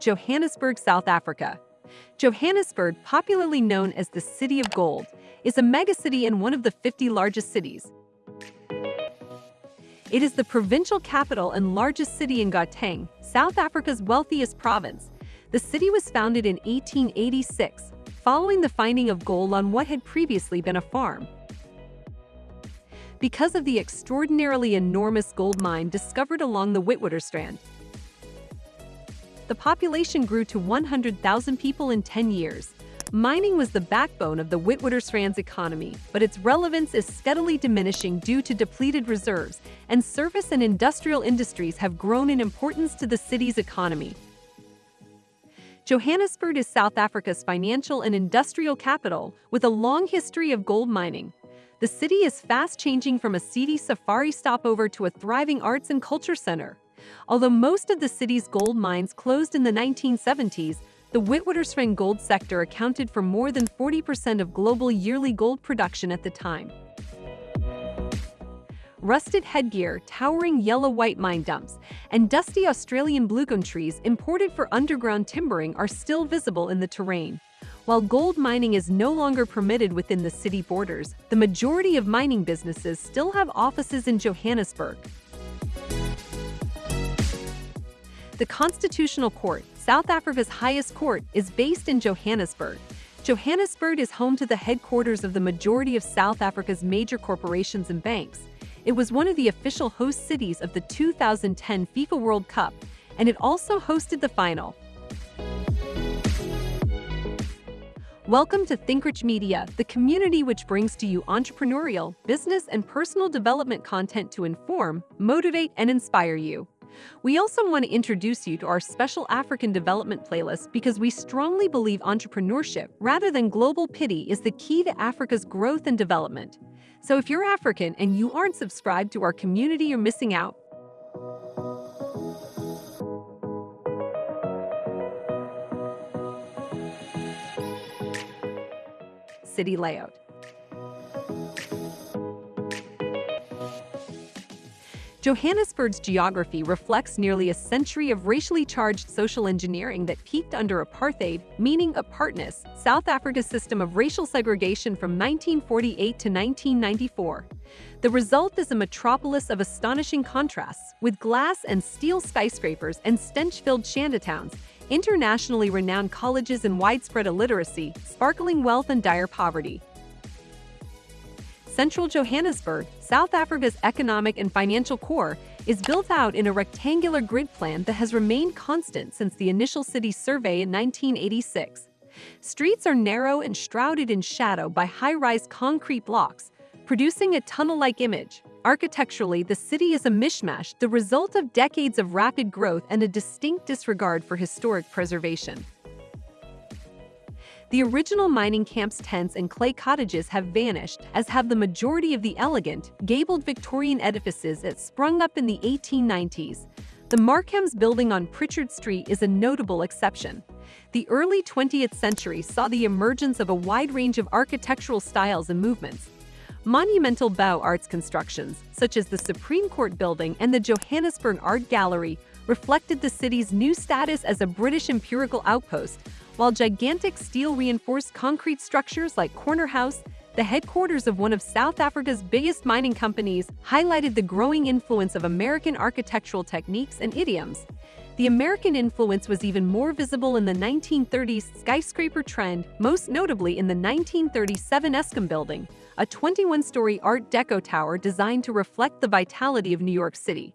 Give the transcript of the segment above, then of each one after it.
Johannesburg, South Africa. Johannesburg, popularly known as the City of Gold, is a megacity and one of the 50 largest cities. It is the provincial capital and largest city in Gauteng, South Africa's wealthiest province. The city was founded in 1886, following the finding of gold on what had previously been a farm. Because of the extraordinarily enormous gold mine discovered along the Witwatersrand, the population grew to 100,000 people in 10 years. Mining was the backbone of the Witwatersrand's economy, but its relevance is steadily diminishing due to depleted reserves, and service and industrial industries have grown in importance to the city's economy. Johannesburg is South Africa's financial and industrial capital, with a long history of gold mining. The city is fast changing from a seedy safari stopover to a thriving arts and culture center. Although most of the city's gold mines closed in the 1970s, the Witwatersrand gold sector accounted for more than 40% of global yearly gold production at the time. Rusted headgear, towering yellow-white mine dumps, and dusty Australian bluegum trees imported for underground timbering are still visible in the terrain. While gold mining is no longer permitted within the city borders, the majority of mining businesses still have offices in Johannesburg. The Constitutional Court, South Africa's highest court, is based in Johannesburg. Johannesburg is home to the headquarters of the majority of South Africa's major corporations and banks. It was one of the official host cities of the 2010 FIFA World Cup, and it also hosted the final. Welcome to ThinkRich Media, the community which brings to you entrepreneurial, business, and personal development content to inform, motivate, and inspire you. We also want to introduce you to our special African development playlist because we strongly believe entrepreneurship, rather than global pity, is the key to Africa's growth and development. So if you're African and you aren't subscribed to our community, you're missing out. City layout. Johannesburg's geography reflects nearly a century of racially charged social engineering that peaked under apartheid, meaning apartness, South Africa's system of racial segregation from 1948 to 1994. The result is a metropolis of astonishing contrasts, with glass and steel skyscrapers and stench-filled shantytowns, internationally renowned colleges and widespread illiteracy, sparkling wealth and dire poverty. Central Johannesburg, South Africa's economic and financial core, is built out in a rectangular grid plan that has remained constant since the initial city survey in 1986. Streets are narrow and shrouded in shadow by high-rise concrete blocks, producing a tunnel-like image. Architecturally, the city is a mishmash, the result of decades of rapid growth and a distinct disregard for historic preservation. The original mining camp's tents and clay cottages have vanished, as have the majority of the elegant, gabled Victorian edifices that sprung up in the 1890s. The Markham's building on Pritchard Street is a notable exception. The early 20th century saw the emergence of a wide range of architectural styles and movements. Monumental Beaux-Arts constructions, such as the Supreme Court building and the Johannesburg Art Gallery, reflected the city's new status as a British imperial outpost, while gigantic steel-reinforced concrete structures like Corner House, the headquarters of one of South Africa's biggest mining companies, highlighted the growing influence of American architectural techniques and idioms. The American influence was even more visible in the 1930s skyscraper trend, most notably in the 1937 Eskom building, a 21-story Art Deco tower designed to reflect the vitality of New York City.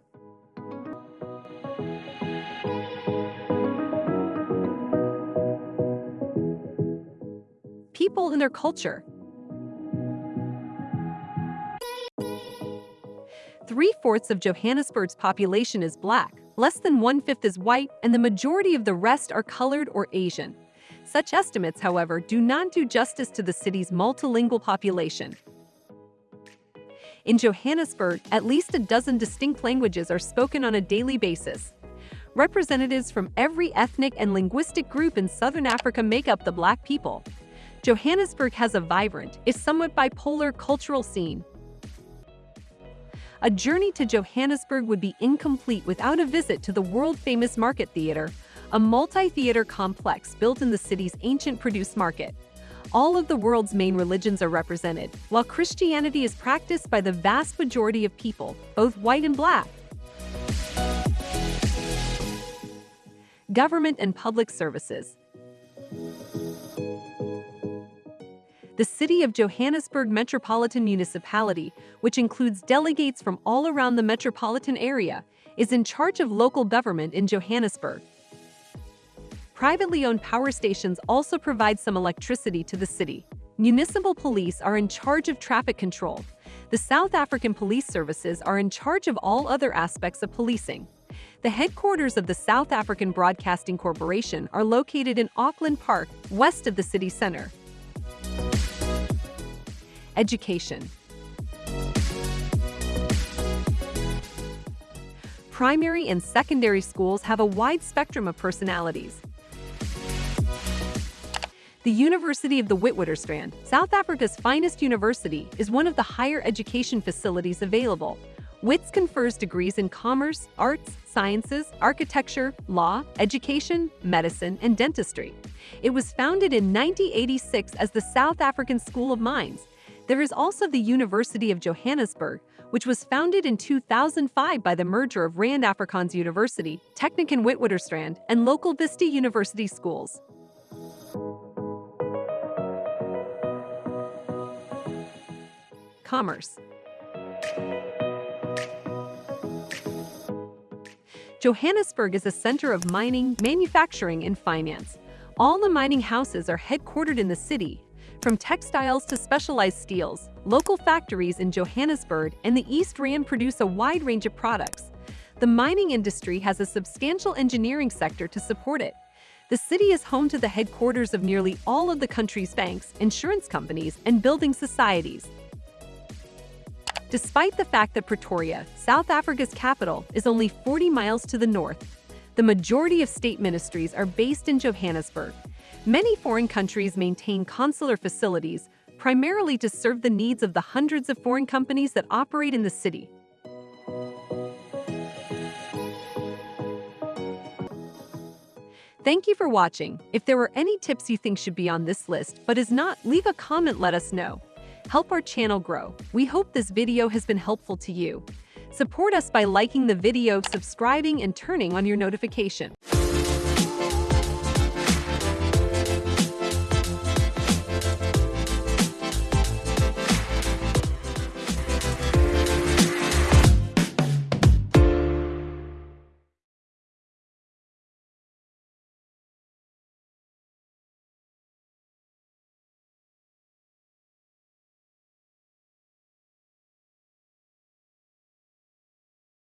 People and their culture. Three-fourths of Johannesburg's population is black, less than one-fifth is white, and the majority of the rest are colored or Asian. Such estimates, however, do not do justice to the city's multilingual population. In Johannesburg, at least a dozen distinct languages are spoken on a daily basis. Representatives from every ethnic and linguistic group in southern Africa make up the black people. Johannesburg has a vibrant, if somewhat bipolar cultural scene. A journey to Johannesburg would be incomplete without a visit to the world-famous Market Theatre, a multi-theater complex built in the city's ancient produce market. All of the world's main religions are represented, while Christianity is practiced by the vast majority of people, both white and black. Government and Public Services The City of Johannesburg Metropolitan Municipality, which includes delegates from all around the metropolitan area, is in charge of local government in Johannesburg. Privately owned power stations also provide some electricity to the city. Municipal police are in charge of traffic control. The South African Police Services are in charge of all other aspects of policing. The headquarters of the South African Broadcasting Corporation are located in Auckland Park, west of the city center. Education Primary and secondary schools have a wide spectrum of personalities. The University of the Witwatersrand, South Africa's finest university, is one of the higher education facilities available. WITS confers degrees in commerce, arts, sciences, architecture, law, education, medicine, and dentistry. It was founded in 1986 as the South African School of Mines. There is also the University of Johannesburg, which was founded in 2005 by the merger of Rand Afrikaans University, Technikon Witwatersrand, and local Vista University schools. Commerce Johannesburg is a center of mining, manufacturing, and finance. All the mining houses are headquartered in the city, from textiles to specialized steels. Local factories in Johannesburg and the East Rand produce a wide range of products. The mining industry has a substantial engineering sector to support it. The city is home to the headquarters of nearly all of the country's banks, insurance companies, and building societies. Despite the fact that Pretoria, South Africa's capital, is only 40 miles to the north, the majority of state ministries are based in Johannesburg. Many foreign countries maintain consular facilities, primarily to serve the needs of the hundreds of foreign companies that operate in the city. Thank you for watching. If there were any tips you think should be on this list but is not, leave a comment let us know help our channel grow. We hope this video has been helpful to you. Support us by liking the video, subscribing, and turning on your notification.